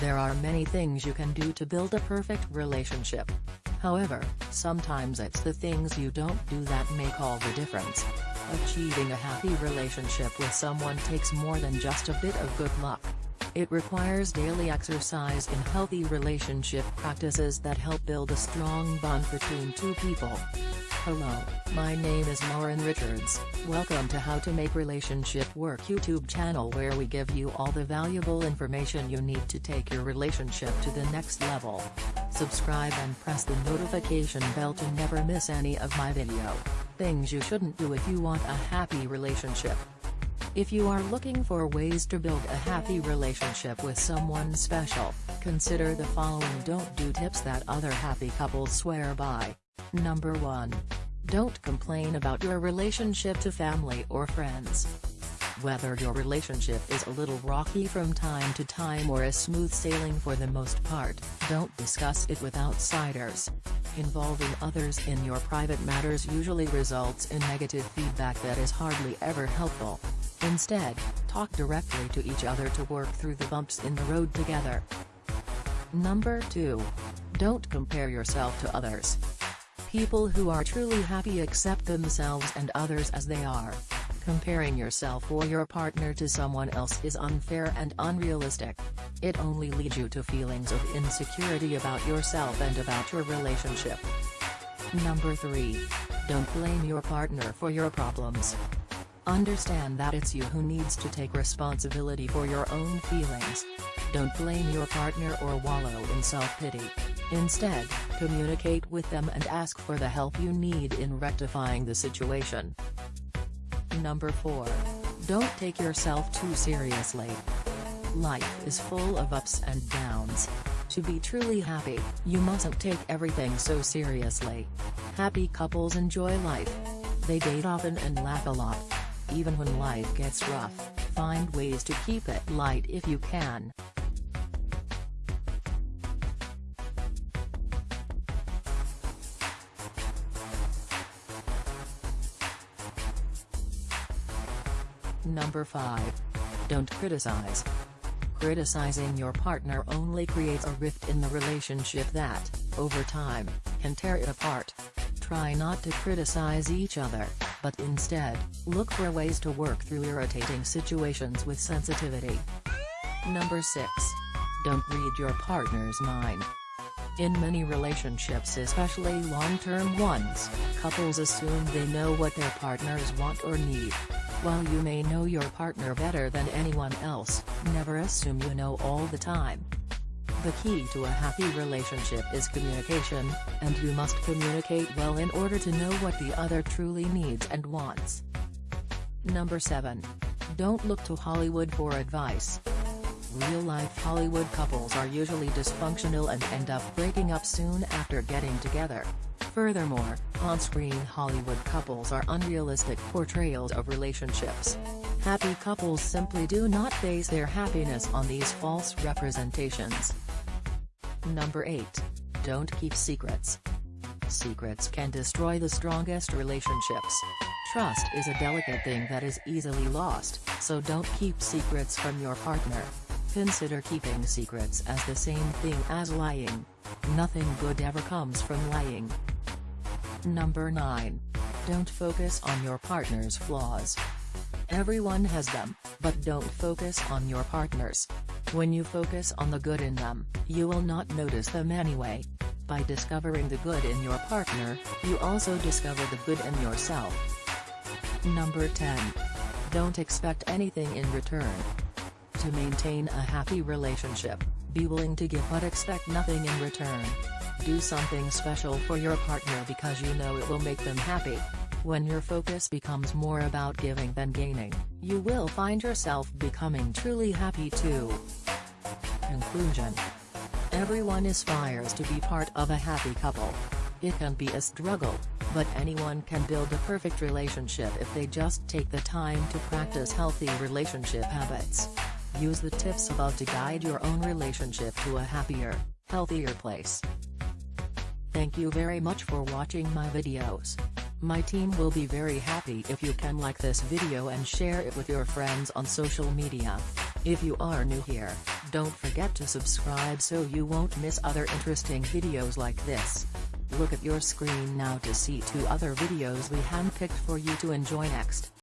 There are many things you can do to build a perfect relationship. However, sometimes it's the things you don't do that make all the difference. Achieving a happy relationship with someone takes more than just a bit of good luck. It requires daily exercise in healthy relationship practices that help build a strong bond between two people. Hello, my name is Lauren Richards, welcome to How to Make Relationship Work YouTube channel where we give you all the valuable information you need to take your relationship to the next level. Subscribe and press the notification bell to never miss any of my video. Things you shouldn't do if you want a happy relationship. If you are looking for ways to build a happy relationship with someone special, consider the following don't do tips that other happy couples swear by. Number 1. Don't complain about your relationship to family or friends. Whether your relationship is a little rocky from time to time or is smooth sailing for the most part, don't discuss it with outsiders. Involving others in your private matters usually results in negative feedback that is hardly ever helpful. Instead, talk directly to each other to work through the bumps in the road together. Number 2. Don't compare yourself to others. People who are truly happy accept themselves and others as they are. Comparing yourself or your partner to someone else is unfair and unrealistic. It only leads you to feelings of insecurity about yourself and about your relationship. Number 3. Don't blame your partner for your problems. Understand that it's you who needs to take responsibility for your own feelings. Don't blame your partner or wallow in self-pity. Instead, communicate with them and ask for the help you need in rectifying the situation. Number 4. Don't take yourself too seriously. Life is full of ups and downs. To be truly happy, you mustn't take everything so seriously. Happy couples enjoy life. They date often and laugh a lot. Even when life gets rough, find ways to keep it light if you can. Number 5. Don't criticize. Criticizing your partner only creates a rift in the relationship that, over time, can tear it apart. Try not to criticize each other, but instead, look for ways to work through irritating situations with sensitivity. Number 6. Don't read your partner's mind. In many relationships especially long-term ones, couples assume they know what their partners want or need. While you may know your partner better than anyone else, never assume you know all the time. The key to a happy relationship is communication, and you must communicate well in order to know what the other truly needs and wants. Number 7. Don't look to Hollywood for advice. Real-life Hollywood couples are usually dysfunctional and end up breaking up soon after getting together. Furthermore, on-screen Hollywood couples are unrealistic portrayals of relationships. Happy couples simply do not base their happiness on these false representations. Number 8. Don't keep secrets. Secrets can destroy the strongest relationships. Trust is a delicate thing that is easily lost, so don't keep secrets from your partner. Consider keeping secrets as the same thing as lying. Nothing good ever comes from lying. Number 9. Don't focus on your partner's flaws. Everyone has them, but don't focus on your partner's. When you focus on the good in them, you will not notice them anyway. By discovering the good in your partner, you also discover the good in yourself. Number 10. Don't expect anything in return. To maintain a happy relationship, be willing to give but expect nothing in return. Do something special for your partner because you know it will make them happy. When your focus becomes more about giving than gaining, you will find yourself becoming truly happy too. Conclusion Everyone aspires to be part of a happy couple. It can be a struggle, but anyone can build a perfect relationship if they just take the time to practice healthy relationship habits. Use the tips above to guide your own relationship to a happier, healthier place. Thank you very much for watching my videos. My team will be very happy if you can like this video and share it with your friends on social media. If you are new here, don't forget to subscribe so you won't miss other interesting videos like this. Look at your screen now to see two other videos we handpicked for you to enjoy next.